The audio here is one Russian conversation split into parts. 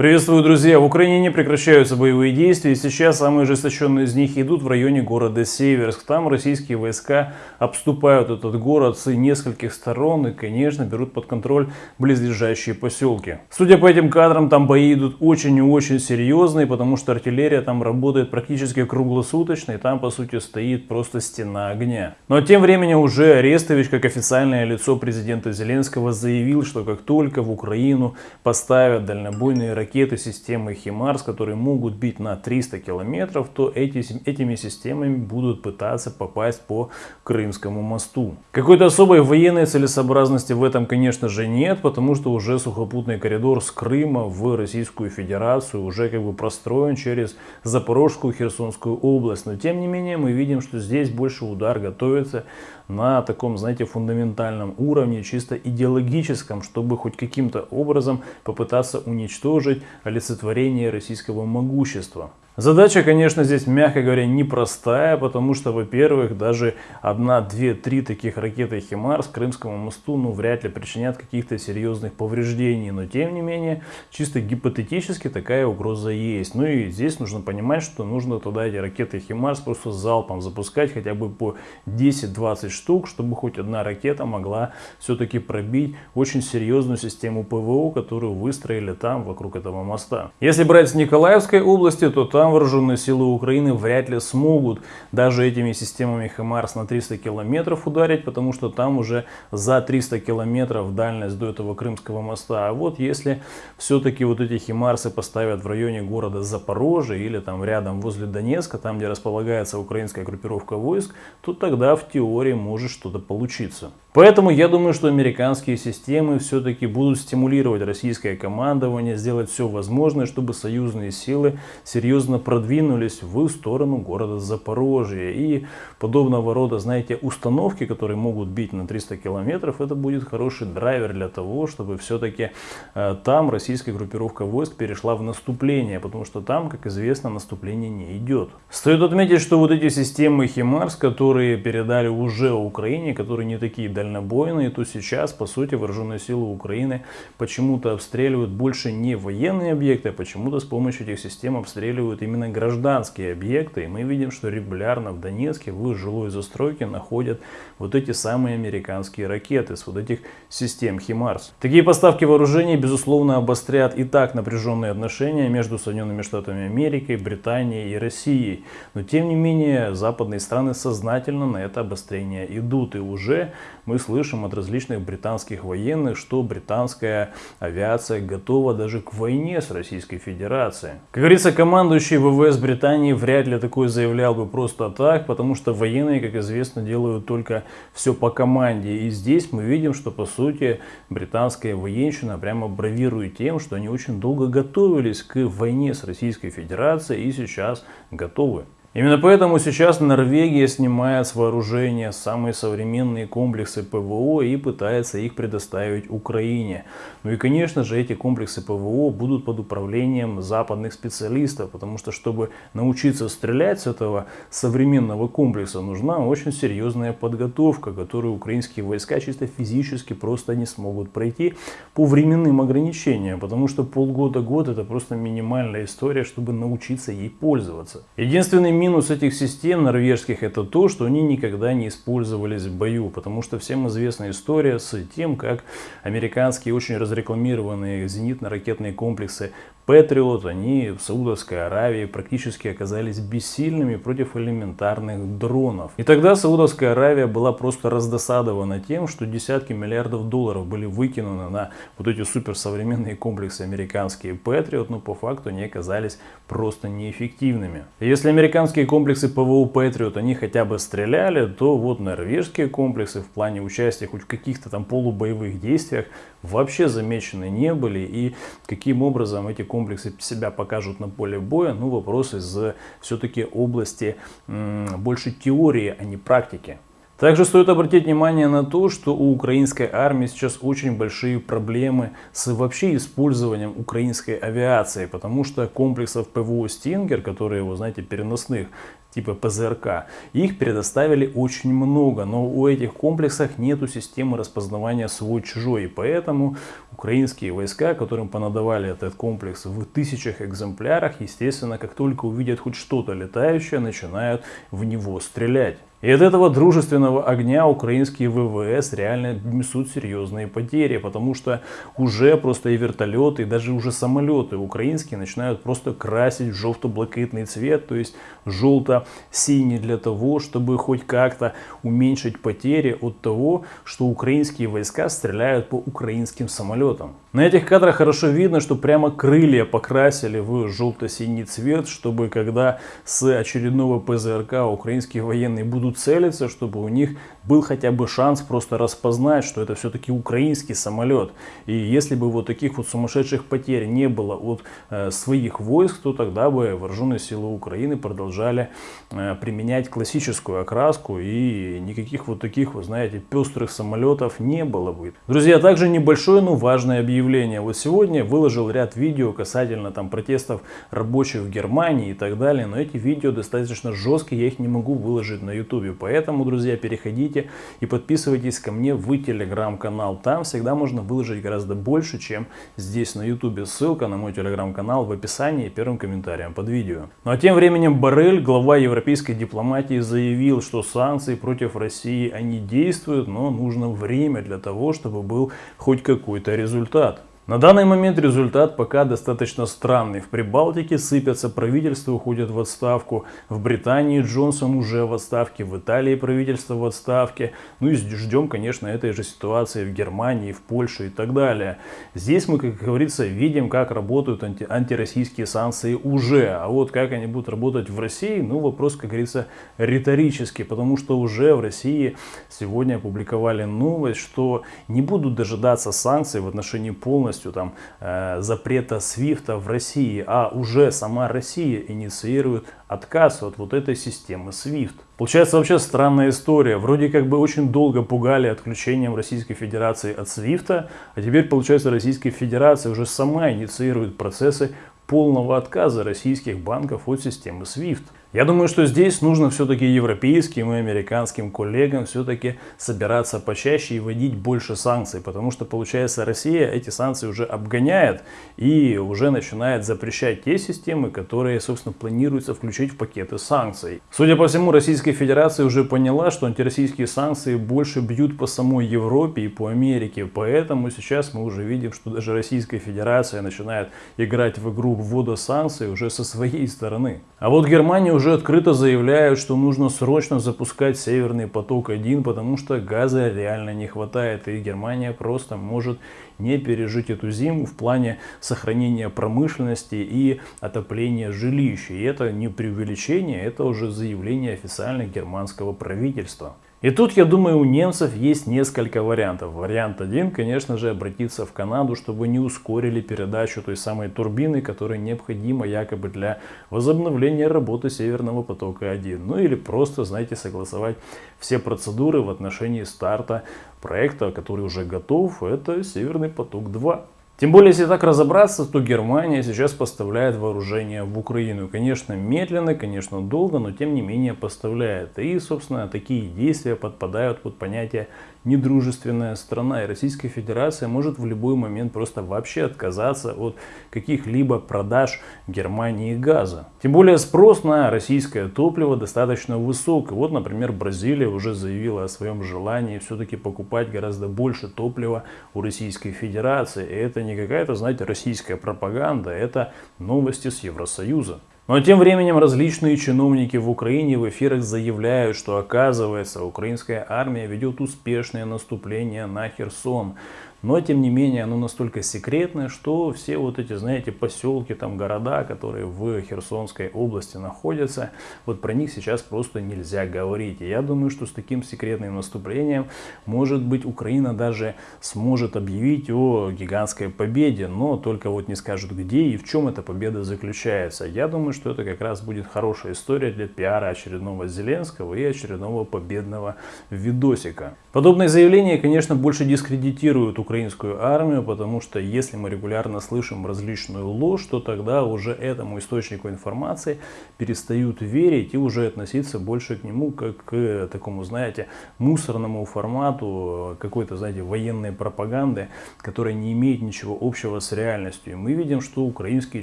Приветствую, друзья! В Украине не прекращаются боевые действия, и сейчас самые ожесточенные из них идут в районе города Северск. Там российские войска обступают этот город с нескольких сторон и, конечно, берут под контроль близлежащие поселки. Судя по этим кадрам, там бои идут очень и очень серьезные, потому что артиллерия там работает практически круглосуточно, и там, по сути, стоит просто стена огня. Но тем временем уже Арестович, как официальное лицо президента Зеленского, заявил, что как только в Украину поставят дальнобойные ракеты, ракеты системы «Химарс», которые могут бить на 300 километров, то эти, этими системами будут пытаться попасть по Крымскому мосту. Какой-то особой военной целесообразности в этом, конечно же, нет, потому что уже сухопутный коридор с Крыма в Российскую Федерацию уже как бы простроен через Запорожскую, Херсонскую область. Но тем не менее мы видим, что здесь больше удар готовится на таком, знаете, фундаментальном уровне, чисто идеологическом, чтобы хоть каким-то образом попытаться уничтожить олицетворение российского могущества. Задача, конечно, здесь, мягко говоря, непростая, потому что, во-первых, даже одна, две, три таких ракеты «Химар» с Крымскому мосту, ну, вряд ли причинят каких-то серьезных повреждений. Но, тем не менее, чисто гипотетически такая угроза есть. Ну и здесь нужно понимать, что нужно туда эти ракеты «Химарс» просто залпом запускать хотя бы по 10-20 штук, чтобы хоть одна ракета могла все-таки пробить очень серьезную систему ПВО, которую выстроили там, вокруг этого моста. Если брать с Николаевской области, то там вооруженные силы Украины вряд ли смогут даже этими системами ХМАРС на 300 километров ударить, потому что там уже за 300 километров дальность до этого Крымского моста. А вот если все-таки вот эти химарсы поставят в районе города Запорожье или там рядом возле Донецка, там где располагается украинская группировка войск, то тогда в теории может что-то получиться. Поэтому я думаю, что американские системы все-таки будут стимулировать российское командование, сделать все возможное, чтобы союзные силы серьезно продвинулись в сторону города Запорожье. И подобного рода, знаете, установки, которые могут бить на 300 километров, это будет хороший драйвер для того, чтобы все-таки э, там российская группировка войск перешла в наступление, потому что там, как известно, наступление не идет. Стоит отметить, что вот эти системы Химарс, которые передали уже Украине, которые не такие дальнобойные, то сейчас, по сути, вооруженные силы Украины почему-то обстреливают больше не военные объекты, а почему-то с помощью этих систем обстреливают именно гражданские объекты. И мы видим, что регулярно в Донецке в жилой застройке находят вот эти самые американские ракеты с вот этих систем «Химарс». Такие поставки вооружений, безусловно, обострят и так напряженные отношения между Соединенными Штатами Америки, Британией и Россией. Но, тем не менее, западные страны сознательно на это обострение идут. И уже мы слышим от различных британских военных, что британская авиация готова даже к войне с Российской Федерацией. Как говорится, командующий ВВС Британии вряд ли такое заявлял бы просто так, потому что военные, как известно, делают только все по команде. И здесь мы видим, что по сути британская военщина прямо бравирует тем, что они очень долго готовились к войне с Российской Федерацией и сейчас готовы. Именно поэтому сейчас Норвегия снимает с вооружения самые современные комплексы ПВО и пытается их предоставить Украине. Ну и конечно же эти комплексы ПВО будут под управлением западных специалистов, потому что чтобы научиться стрелять с этого современного комплекса нужна очень серьезная подготовка, которую украинские войска чисто физически просто не смогут пройти по временным ограничениям, потому что полгода-год это просто минимальная история, чтобы научиться ей пользоваться. Единственный минус этих систем норвежских это то, что они никогда не использовались в бою, потому что всем известна история с тем, как американские очень разрекламированные зенитно-ракетные комплексы Патриот, они в Саудовской Аравии практически оказались бессильными против элементарных дронов. И тогда Саудовская Аравия была просто раздосадована тем, что десятки миллиардов долларов были выкинуты на вот эти суперсовременные комплексы американские Патриот, но по факту они оказались просто неэффективными. Если американские комплексы ПВО Патриот, они хотя бы стреляли, то вот норвежские комплексы в плане участия хоть в каких-то там полубоевых действиях вообще замечены не были. И каким образом эти комплексы комплексы себя покажут на поле боя, ну вопрос из все-таки области больше теории, а не практики. Также стоит обратить внимание на то, что у украинской армии сейчас очень большие проблемы с вообще использованием украинской авиации, потому что комплексов ПВО «Стингер», которые, вы знаете, переносных, типа ПЗРК. Их предоставили очень много, но у этих комплексов нету системы распознавания свой-чужой. И поэтому украинские войска, которым понадавали этот комплекс в тысячах экземплярах, естественно, как только увидят хоть что-то летающее, начинают в него стрелять. И от этого дружественного огня украинские ВВС реально несут серьезные потери, потому что уже просто и вертолеты, и даже уже самолеты украинские начинают просто красить в желто-блакитный цвет, то есть желто-синий для того, чтобы хоть как-то уменьшить потери от того, что украинские войска стреляют по украинским самолетам. На этих кадрах хорошо видно, что прямо крылья покрасили в желто-синий цвет, чтобы когда с очередного ПЗРК украинские военные будут будут целиться, чтобы у них был хотя бы шанс просто распознать, что это все-таки украинский самолет. И если бы вот таких вот сумасшедших потерь не было от э, своих войск, то тогда бы вооруженные силы Украины продолжали э, применять классическую окраску и никаких вот таких, вы знаете, пестрых самолетов не было бы. Друзья, также небольшое, но важное объявление. Вот сегодня выложил ряд видео касательно там протестов рабочих в Германии и так далее, но эти видео достаточно жесткие, я их не могу выложить на YouTube. Поэтому, друзья, переходите и подписывайтесь ко мне в телеграм-канал. Там всегда можно выложить гораздо больше, чем здесь на ютубе. Ссылка на мой телеграм-канал в описании и первым комментарием под видео. Ну а тем временем Барель, глава европейской дипломатии, заявил, что санкции против России они действуют, но нужно время для того, чтобы был хоть какой-то результат. На данный момент результат пока достаточно странный. В Прибалтике сыпятся, правительства уходят в отставку. В Британии Джонсон уже в отставке, в Италии правительство в отставке. Ну и ждем, конечно, этой же ситуации в Германии, в Польше и так далее. Здесь мы, как говорится, видим, как работают анти антироссийские санкции уже. А вот как они будут работать в России, ну вопрос, как говорится, риторический. Потому что уже в России сегодня опубликовали новость, что не будут дожидаться санкций в отношении полностью полностью там э, запрета свифта в России, а уже сама Россия инициирует отказ от вот этой системы SWIFT. Получается вообще странная история. Вроде как бы очень долго пугали отключением Российской Федерации от SWIFT, а теперь получается Российская Федерация уже сама инициирует процессы полного отказа российских банков от системы SWIFT. Я думаю, что здесь нужно все-таки европейским и американским коллегам все-таки собираться почаще и вводить больше санкций, потому что, получается, Россия эти санкции уже обгоняет и уже начинает запрещать те системы, которые, собственно, планируется включить в пакеты санкций. Судя по всему, Российская Федерация уже поняла, что антироссийские санкции больше бьют по самой Европе и по Америке, поэтому сейчас мы уже видим, что даже Российская Федерация начинает играть в игру ввода санкций уже со своей стороны. А вот Германия уже открыто заявляют, что нужно срочно запускать Северный поток-1, потому что газа реально не хватает, и Германия просто может не пережить эту зиму в плане сохранения промышленности и отопления жилищ. И это не преувеличение, это уже заявление официально германского правительства. И тут, я думаю, у немцев есть несколько вариантов. Вариант один, конечно же, обратиться в Канаду, чтобы не ускорили передачу той самой турбины, которая необходима якобы для возобновления работы Северного потока-1. Ну или просто, знаете, согласовать все процедуры в отношении старта проекта, который уже готов, это Северный поток-2. Тем более, если так разобраться, то Германия сейчас поставляет вооружение в Украину. Конечно, медленно, конечно, долго, но тем не менее поставляет. И, собственно, такие действия подпадают под понятие недружественная страна. И Российская Федерация может в любой момент просто вообще отказаться от каких-либо продаж Германии газа. Тем более спрос на российское топливо достаточно высок. И вот, например, Бразилия уже заявила о своем желании все-таки покупать гораздо больше топлива у Российской Федерации. И это не какая-то, знаете, российская пропаганда, это новости с Евросоюза. Но тем временем различные чиновники в Украине в эфирах заявляют, что оказывается украинская армия ведет успешное наступление на Херсон. Но, тем не менее, оно настолько секретное, что все вот эти, знаете, поселки, там города, которые в Херсонской области находятся, вот про них сейчас просто нельзя говорить. И я думаю, что с таким секретным наступлением, может быть, Украина даже сможет объявить о гигантской победе, но только вот не скажут где и в чем эта победа заключается. Я думаю, что это как раз будет хорошая история для пиара очередного Зеленского и очередного победного видосика. Подобные заявления, конечно, больше дискредитируют Украину украинскую армию, потому что если мы регулярно слышим различную ложь, то тогда уже этому источнику информации перестают верить и уже относиться больше к нему как к такому, знаете, мусорному формату какой-то, знаете, военной пропаганды, которая не имеет ничего общего с реальностью. И мы видим, что украинские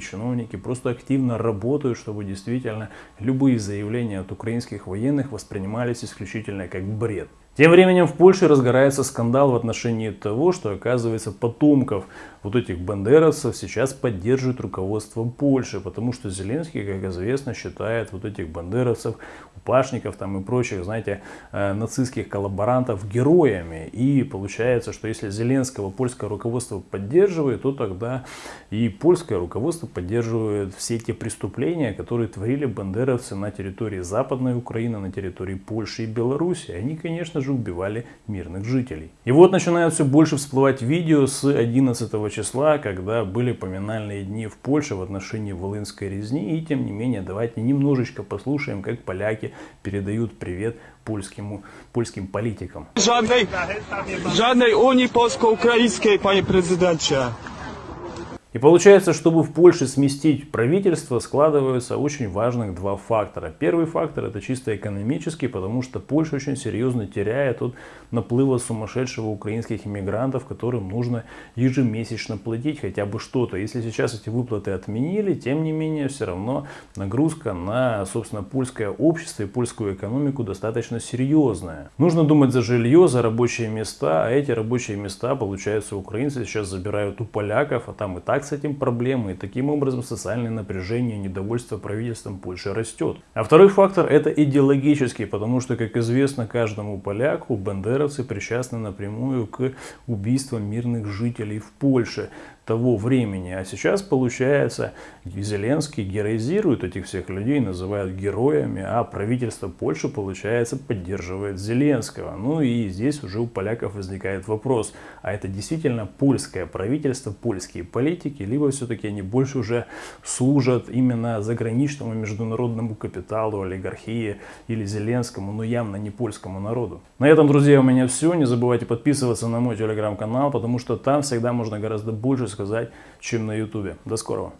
чиновники просто активно работают, чтобы действительно любые заявления от украинских военных воспринимались исключительно как бред. Тем временем в Польше разгорается скандал в отношении того, что оказывается потомков вот этих бандеровцев сейчас поддерживает руководство Польши, потому что Зеленский, как известно, считает вот этих бандеровцев, упашников там и прочих, знаете, э, нацистских коллаборантов героями. И получается, что если Зеленского польское руководство поддерживает, то тогда и польское руководство поддерживает все те преступления, которые творили бандеровцы на территории Западной Украины, на территории Польши и Беларуси. Они, конечно же, же убивали мирных жителей. И вот начинают все больше всплывать видео с 11 числа, когда были поминальные дни в Польше в отношении Волынской резни. И тем не менее, давайте немножечко послушаем, как поляки передают привет польским, польским политикам. Żadnej, żadnej Unii Polsko-Ukraińskiej, panie prezydencie. И получается, чтобы в Польше сместить правительство, складываются очень важных два фактора. Первый фактор это чисто экономический, потому что Польша очень серьезно теряет от наплыва сумасшедшего украинских иммигрантов, которым нужно ежемесячно платить хотя бы что-то. Если сейчас эти выплаты отменили, тем не менее все равно нагрузка на, собственно, польское общество и польскую экономику достаточно серьезная. Нужно думать за жилье, за рабочие места, а эти рабочие места, получается, украинцы сейчас забирают у поляков, а там и так так с этим проблемы, и таким образом социальное напряжение, недовольство правительством Польши растет. А второй фактор это идеологический, потому что, как известно каждому поляку, бандеровцы причастны напрямую к убийствам мирных жителей в Польше того времени. А сейчас, получается, Зеленский героизирует этих всех людей, называют героями, а правительство Польши, получается, поддерживает Зеленского. Ну и здесь уже у поляков возникает вопрос, а это действительно польское правительство, польские политики, либо все-таки они больше уже служат именно заграничному международному капиталу, олигархии или Зеленскому, но явно не польскому народу. На этом, друзья, у меня все. Не забывайте подписываться на мой телеграм-канал, потому что там всегда можно гораздо больше сказать, чем на ютубе. До скорого.